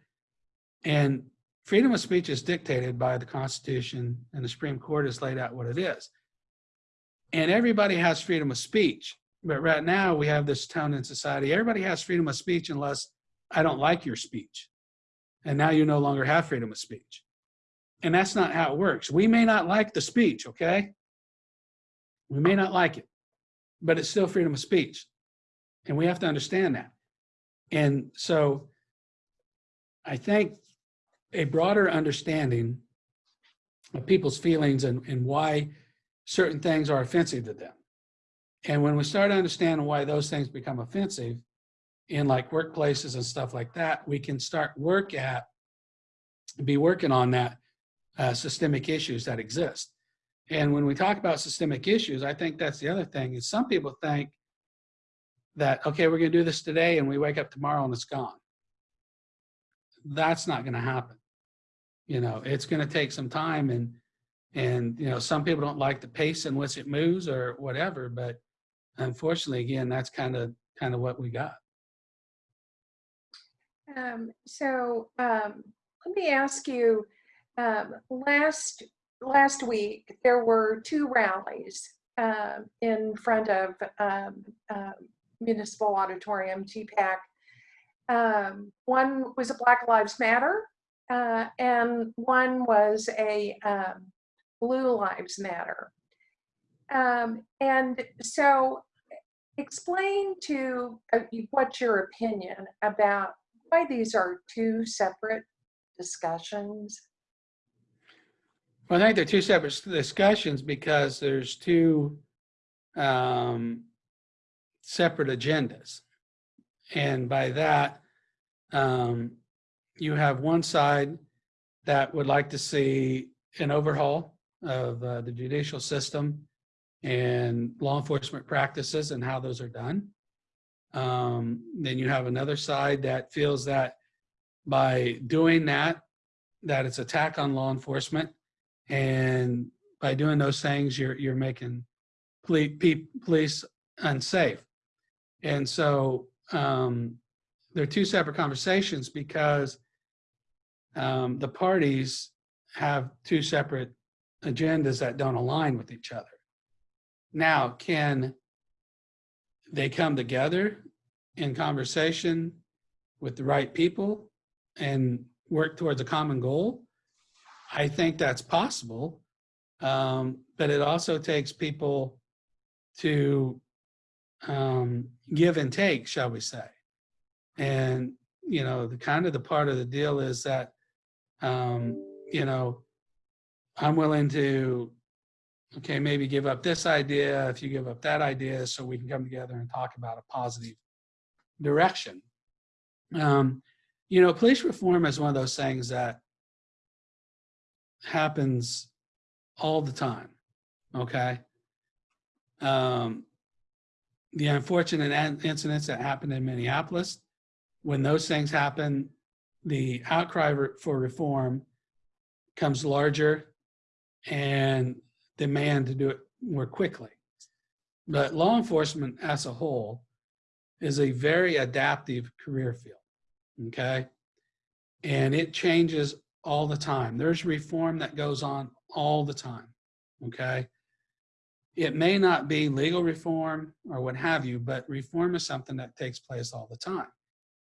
And freedom of speech is dictated by the Constitution and the Supreme Court has laid out what it is. And everybody has freedom of speech. But right now we have this tone in society. Everybody has freedom of speech unless I don't like your speech. And now you no longer have freedom of speech. And that's not how it works. We may not like the speech, okay? We may not like it, but it's still freedom of speech. And we have to understand that. And so I think a broader understanding of people's feelings and, and why certain things are offensive to them. And when we start understanding why those things become offensive in like workplaces and stuff like that, we can start work at, be working on that uh, systemic issues that exist. And when we talk about systemic issues, I think that's the other thing is some people think that, okay, we're going to do this today and we wake up tomorrow and it's gone. That's not going to happen. You know, it's going to take some time and, and, you know, some people don't like the pace in which it moves or whatever, but unfortunately, again, that's kind of, kind of what we got. Um, so um, let me ask you, um, last last week there were two rallies um, in front of um, um, Municipal Auditorium, TPAC. Um, one was a Black Lives Matter, uh, and one was a um, Blue Lives Matter. Um, and so, explain to uh, what's your opinion about why these are two separate discussions. Well, I think they're two separate discussions because there's two um, separate agendas. And by that, um, you have one side that would like to see an overhaul of uh, the judicial system and law enforcement practices and how those are done. Um, then you have another side that feels that by doing that, that it's attack on law enforcement. And by doing those things, you're, you're making police unsafe. And so um, they're two separate conversations because um, the parties have two separate agendas that don't align with each other. Now, can they come together in conversation with the right people and work towards a common goal? I think that's possible, um, but it also takes people to um, give and take, shall we say. And, you know, the kind of the part of the deal is that, um, you know, I'm willing to, okay, maybe give up this idea if you give up that idea so we can come together and talk about a positive direction. Um, you know, police reform is one of those things that happens all the time, okay? Um, the unfortunate incidents that happened in Minneapolis, when those things happen, the outcry for reform comes larger and demand to do it more quickly. But law enforcement as a whole is a very adaptive career field, okay? And it changes all the time. There's reform that goes on all the time, okay? It may not be legal reform or what have you, but reform is something that takes place all the time.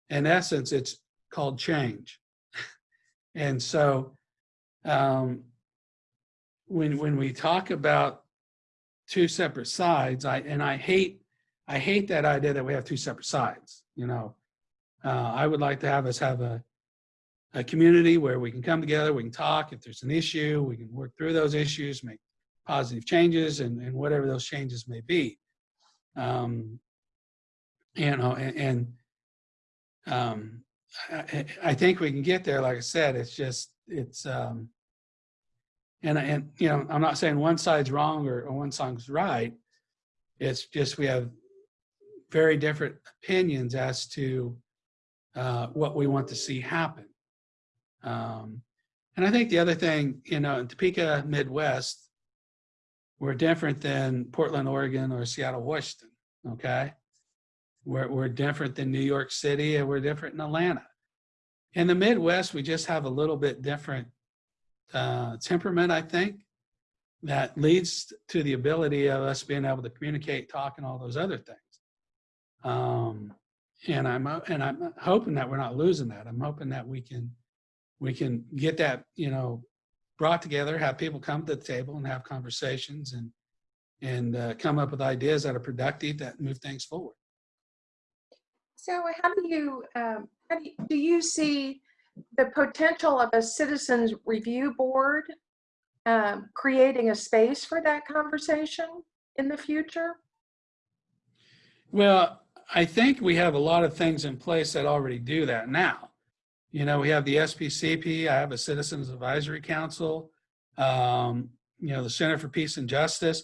In essence, it's called change. *laughs* and so um, when, when we talk about two separate sides, I, and I hate, I hate that idea that we have two separate sides, you know. Uh, I would like to have us have a, a community where we can come together, we can talk. If there's an issue, we can work through those issues, make positive changes and, and whatever those changes may be. Um, you know, and, and um, I, I- think we can get there. Like I said, it's just, it's, um, and, and, you know, I'm not saying one side's wrong or, or one side's right. It's just, we have very different opinions as to, uh, what we want to see happen. Um, and I think the other thing, you know, in Topeka Midwest, we're different than Portland, Oregon, or Seattle, Washington. Okay, we're we're different than New York City, and we're different in Atlanta. In the Midwest, we just have a little bit different uh, temperament, I think, that leads to the ability of us being able to communicate, talk, and all those other things. Um, and I'm uh, and I'm hoping that we're not losing that. I'm hoping that we can we can get that you know brought together, have people come to the table and have conversations and and uh, come up with ideas that are productive that move things forward. So how do you, um, how do you, do you see the potential of a citizens review board um, creating a space for that conversation in the future? Well, I think we have a lot of things in place that already do that now. You know, we have the SPCP, I have a Citizens Advisory Council, um, you know, the Center for Peace and Justice.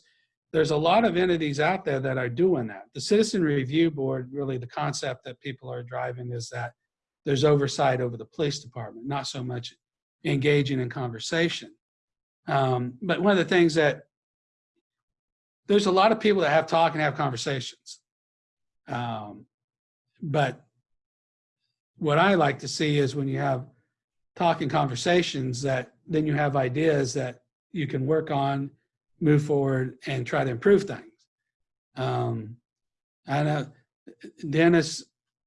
There's a lot of entities out there that are doing that. The Citizen Review Board, really the concept that people are driving is that there's oversight over the police department, not so much engaging in conversation. Um, but one of the things that there's a lot of people that have talk and have conversations. Um, but what I like to see is when you have talking conversations that then you have ideas that you can work on, move forward and try to improve things. Um, I know Dennis,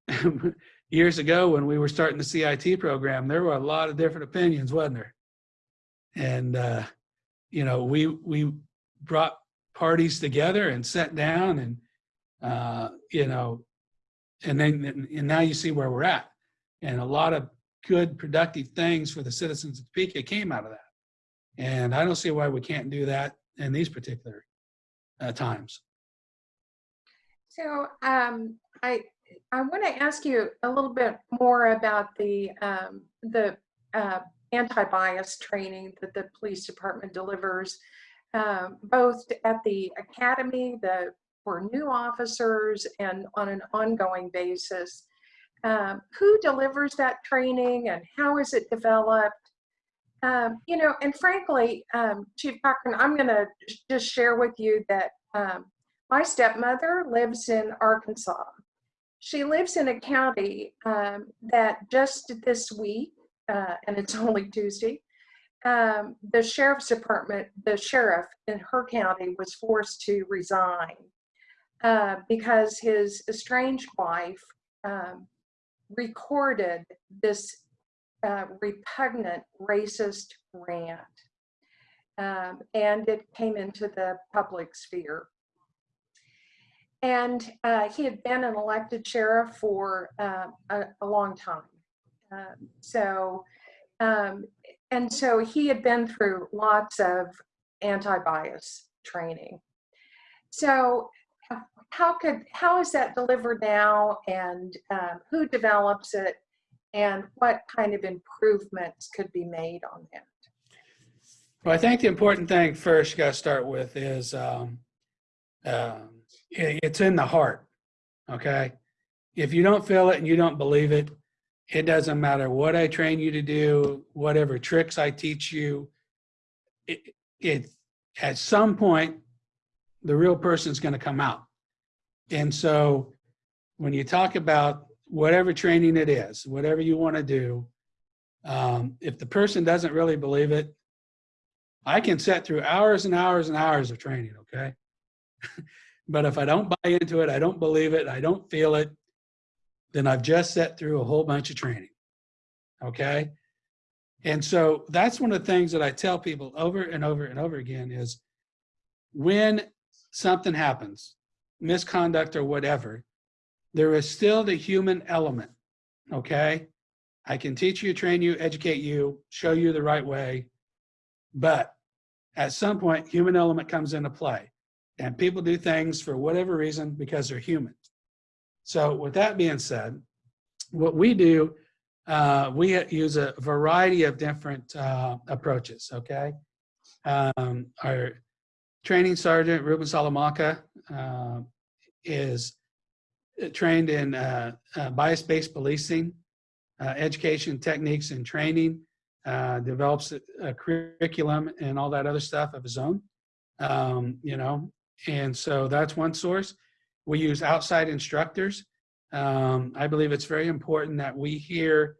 *laughs* years ago when we were starting the CIT program, there were a lot of different opinions, wasn't there? And, uh, you know, we, we brought parties together and sat down and, uh, you know, and then, and now you see where we're at. And a lot of good, productive things for the citizens of Topeka came out of that. And I don't see why we can't do that in these particular uh, times. So um, I, I want to ask you a little bit more about the, um, the uh, anti-bias training that the police department delivers, um, both at the academy, the for new officers and on an ongoing basis. Um, who delivers that training and how is it developed? Um, you know, and frankly, um, Chief Cochran, I'm going to just share with you that um, my stepmother lives in Arkansas. She lives in a county um, that just this week, uh, and it's *laughs* only Tuesday, um, the sheriff's department, the sheriff in her county was forced to resign uh, because his estranged wife um, recorded this uh, repugnant racist rant. Um, and it came into the public sphere. And uh, he had been an elected sheriff for uh, a, a, long time. Um, so, um, and so he had been through lots of anti-bias training. So how could how is that delivered now and um, who develops it and what kind of improvements could be made on that? Well i think the important thing first you got to start with is um, um, it, it's in the heart okay? If you don't feel it and you don't believe it it doesn't matter what i train you to do whatever tricks i teach you it, it at some point the real person's going to come out and so when you talk about whatever training it is, whatever you want to do, um, if the person doesn't really believe it, I can set through hours and hours and hours of training, okay? *laughs* but if I don't buy into it, I don't believe it, I don't feel it, then I've just set through a whole bunch of training, okay? And so that's one of the things that I tell people over and over and over again is when something happens, misconduct or whatever, there is still the human element, okay? I can teach you, train you, educate you, show you the right way, but at some point, human element comes into play. And people do things for whatever reason because they're human. So with that being said, what we do, uh, we use a variety of different uh, approaches, okay? Um, our training sergeant, Ruben Salamanca, uh, is trained in uh, uh, bias-based policing, uh, education techniques and training, uh, develops a, a curriculum and all that other stuff of his own, um, you know, and so that's one source. We use outside instructors. Um, I believe it's very important that we hear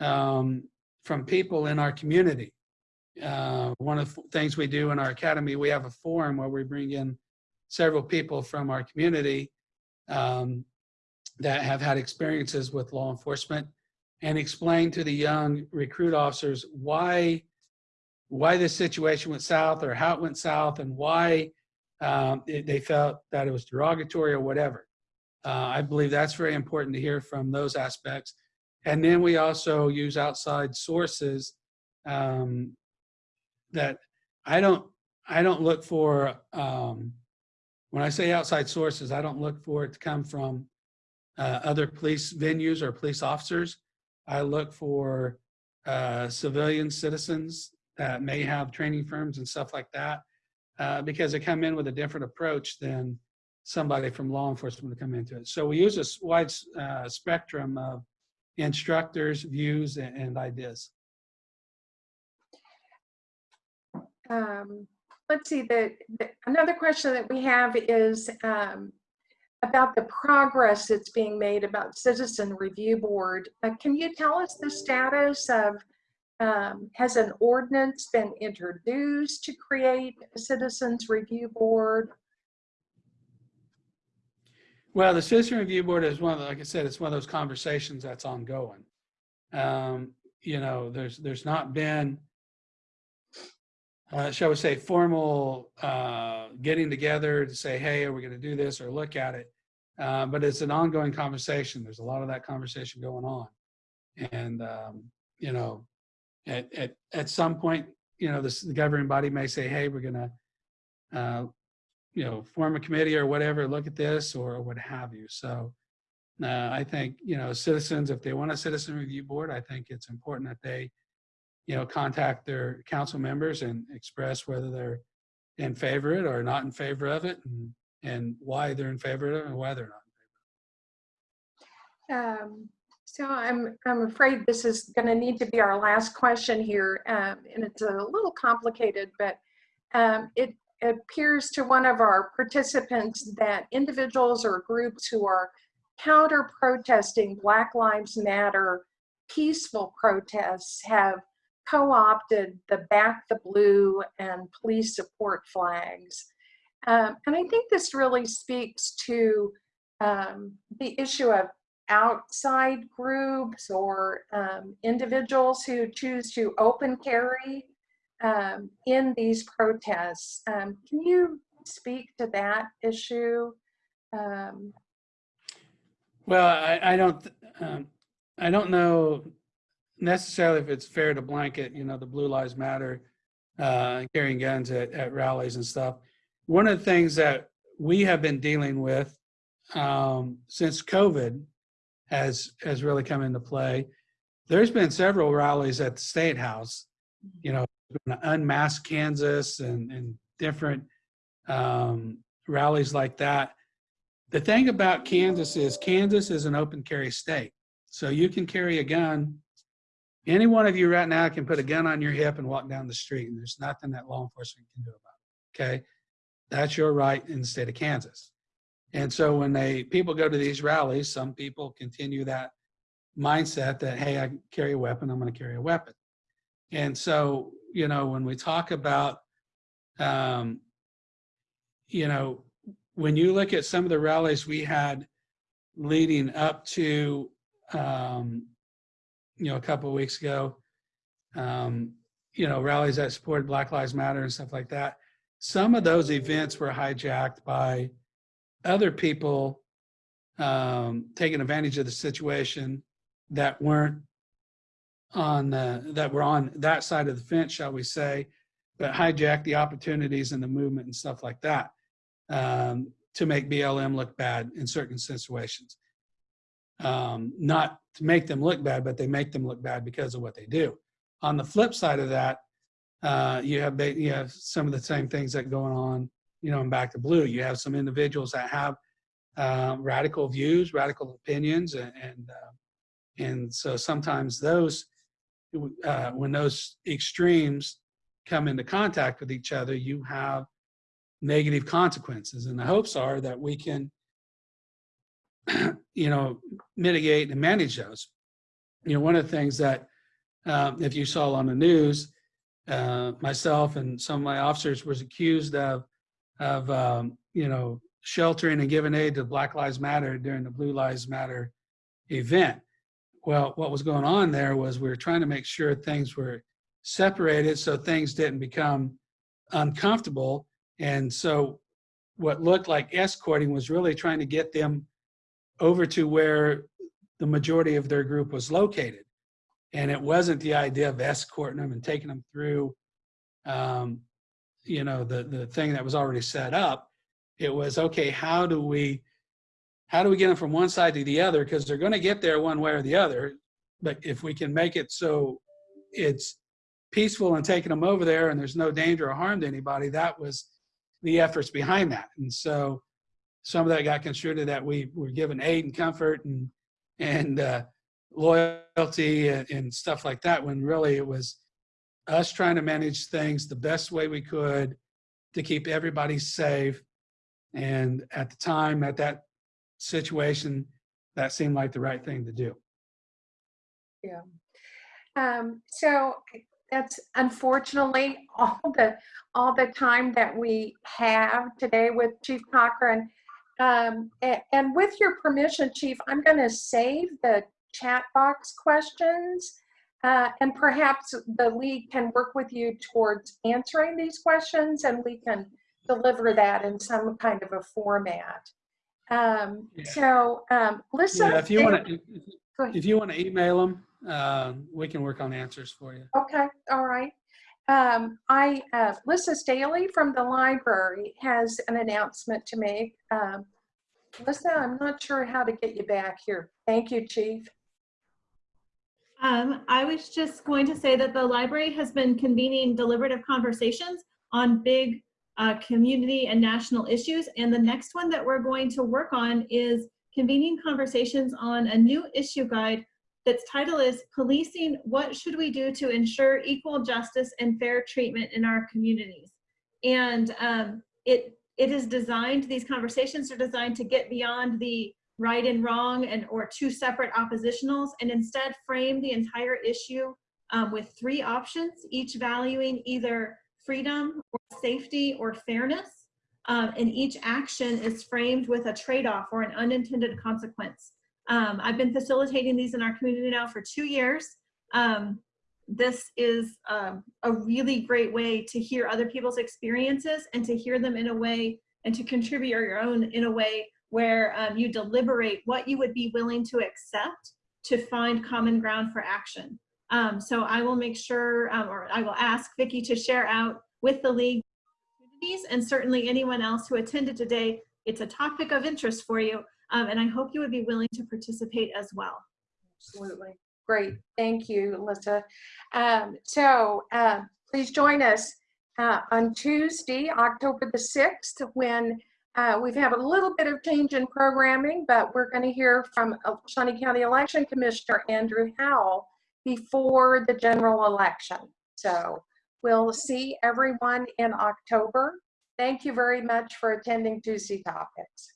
um, from people in our community. Uh, one of the things we do in our academy, we have a forum where we bring in several people from our community um, that have had experiences with law enforcement and explain to the young recruit officers why why this situation went south or how it went south and why um, it, they felt that it was derogatory or whatever. Uh, I believe that's very important to hear from those aspects. And then we also use outside sources um, that I don't I don't look for um, when I say outside sources, I don't look for it to come from uh, other police venues or police officers. I look for uh, civilian citizens that may have training firms and stuff like that uh, because they come in with a different approach than somebody from law enforcement to come into it. So we use a wide uh, spectrum of instructors, views, and, and ideas. Um, let's see, the, the, another question that we have is um, about the progress that's being made about Citizen Review Board. Uh, can you tell us the status of, um, has an ordinance been introduced to create a Citizens Review Board? Well, the Citizen Review Board is one of, the, like I said, it's one of those conversations that's ongoing. Um, you know, there's there's not been uh, shall we say, formal uh, getting together to say, hey, are we going to do this or look at it? Uh, but it's an ongoing conversation. There's a lot of that conversation going on. And, um, you know, at, at, at some point, you know, this, the governing body may say, hey, we're going to, uh, you know, form a committee or whatever, look at this or what have you. So uh, I think, you know, citizens, if they want a citizen review board, I think it's important that they you know, contact their council members and express whether they're in favor of it or not in favor of it and, and why they're in favor of it and why they're not. in Um, so I'm, I'm afraid this is going to need to be our last question here. Um, and it's a little complicated, but um, it appears to one of our participants that individuals or groups who are counter protesting Black Lives Matter peaceful protests have co-opted the back the blue and police support flags. Um, and I think this really speaks to um, the issue of outside groups or um, individuals who choose to open carry um, in these protests. Um, can you speak to that issue? Um, well, I, I don't, I don't know necessarily if it's fair to blanket, you know, the Blue Lives Matter, uh, carrying guns at, at rallies and stuff. One of the things that we have been dealing with um, since COVID has has really come into play. There's been several rallies at the State House, you know, unmasked Kansas and, and different um, rallies like that. The thing about Kansas is Kansas is an open carry state. So you can carry a gun any one of you right now can put a gun on your hip and walk down the street, and there's nothing that law enforcement can do about it. Okay, that's your right in the state of Kansas. And so when they people go to these rallies, some people continue that mindset that hey, I carry a weapon, I'm going to carry a weapon. And so you know when we talk about, um, you know, when you look at some of the rallies we had leading up to um, you know, a couple of weeks ago, um, you know, rallies that supported Black Lives Matter and stuff like that. Some of those events were hijacked by other people um, taking advantage of the situation that weren't on the, that were on that side of the fence, shall we say, but hijacked the opportunities and the movement and stuff like that um, to make BLM look bad in certain situations. Um, not to make them look bad, but they make them look bad because of what they do. On the flip side of that, uh, you have you have some of the same things that going on, you know, in Back the Blue. You have some individuals that have uh, radical views, radical opinions, and and, uh, and so sometimes those uh, when those extremes come into contact with each other, you have negative consequences. And the hopes are that we can, *clears throat* you know, mitigate and manage those. You know, one of the things that, um, if you saw on the news, uh, myself and some of my officers was accused of, of um, you know, sheltering and giving aid to Black Lives Matter during the Blue Lives Matter event. Well, what was going on there was we were trying to make sure things were separated so things didn't become uncomfortable. And so what looked like escorting was really trying to get them over to where the majority of their group was located. And it wasn't the idea of escorting them and taking them through, um, you know, the, the thing that was already set up. It was, okay, how do we, how do we get them from one side to the other? Because they're going to get there one way or the other. But if we can make it so it's peaceful and taking them over there and there's no danger or harm to anybody, that was the efforts behind that. And so some of that got construed that we were given aid and comfort and, and uh, loyalty and, and stuff like that, when really it was us trying to manage things the best way we could to keep everybody safe. And at the time, at that situation, that seemed like the right thing to do. Um, so that's unfortunately *laughs* all the, all the time that we have today with Chief Cochran. Um, a- and with your permission, Chief, I'm gonna save the chat box questions. Uh, and perhaps the league can work with you towards answering these questions and we can deliver that in some kind of a format. Um, Yeah. so, um, listen. Yeah, if you want to, ahead. if you want to email them, uh, we can work on answers for you. Okay, all right. Um, I, uh, Lissa Staley from the library has an announcement to make. Um, Lissa, I'm not sure how to get you back here. Thank you, Chief. Um, I was just going to say that the library has been convening deliberative conversations on big uh, community and national issues. And the next one that we're going to work on is convening conversations on a new issue guide that's title is Policing, What Should We Do to Ensure Equal Justice and Fair Treatment in Our Communities? And um, it, it is designed, these conversations are designed to get beyond the right and wrong and or two separate oppositionals and instead frame the entire issue um, with three options, each valuing either freedom or safety or fairness. Um, and each action is framed with a trade-off or an unintended consequence. Um, I've been facilitating these in our community now for two years. Um, this is um, a really great way to hear other people's experiences and to hear them in a way and to contribute your own in a way where um, you deliberate what you would be willing to accept to find common ground for action. Um, so I will make sure, um, or I will ask Vicki to share out with the league and certainly anyone else who attended today. It's a topic of interest for you, um, and I hope you would be willing to participate as well. Absolutely. Great. Thank you, Lissa. Um, so uh, please join us uh, on Tuesday, October the 6th, when uh, we've had a little bit of change in programming, but we're going to hear from Shawnee County Election Commissioner Andrew Howell before the general election. So we'll see everyone in October. Thank you very much for attending Tuesday Topics.